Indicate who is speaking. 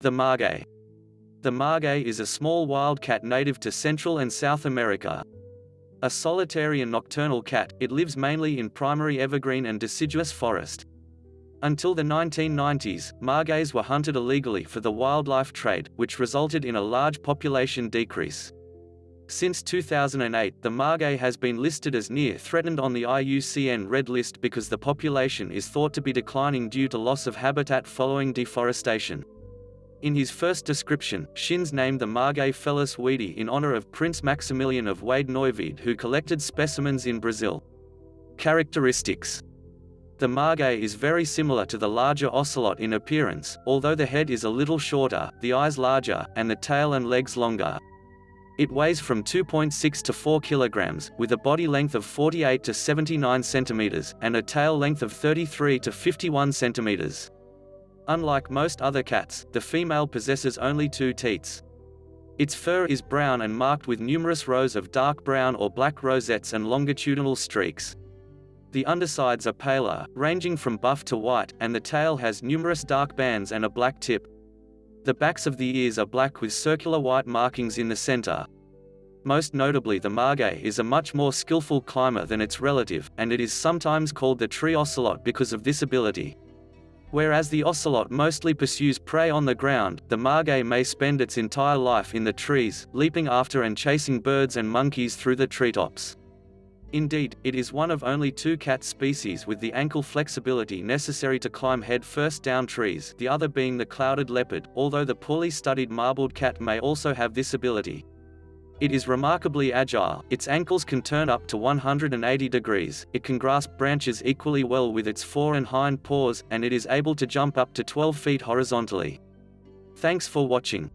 Speaker 1: The margay. The margay is a small wild cat native to Central and South America. A solitary and nocturnal cat, it lives mainly in primary evergreen and deciduous forest. Until the 1990s, margays were hunted illegally for the wildlife trade, which resulted in a large population decrease. Since 2008 the margay has been listed as near threatened on the IUCN Red List because the population is thought to be declining due to loss of habitat following deforestation. In his first description, Schinz named the margay Felis wiedii in honor of Prince Maximilian of Wied-Neuwied who collected specimens in Brazil. Characteristics The margay is very similar to the larger ocelot in appearance, although the head is a little shorter, the eyes larger, and the tail and legs longer. It weighs from 2.6 to 4 kilograms, with a body length of 48 to 79 centimeters, and a tail length of 33 to 51 centimeters. Unlike most other cats, the female possesses only two teats. Its fur is brown and marked with numerous rows of dark brown or black rosettes and longitudinal streaks. The undersides are paler, ranging from buff to white, and the tail has numerous dark bands and a black tip. The backs of the ears are black with circular white markings in the center. Most notably the margay is a much more skillful climber than its relative, and it is sometimes called the tree ocelot because of this ability. Whereas the ocelot mostly pursues prey on the ground, the margay may spend its entire life in the trees, leaping after and chasing birds and monkeys through the treetops. Indeed, it is one of only two cat species with the ankle flexibility necessary to climb head first down trees the other being the clouded leopard, although the poorly studied marbled cat may also have this ability. It is remarkably agile, its ankles can turn up to 180 degrees, it can grasp branches equally well with its fore and hind paws, and it is able to jump up to 12 feet horizontally. Thanks for watching.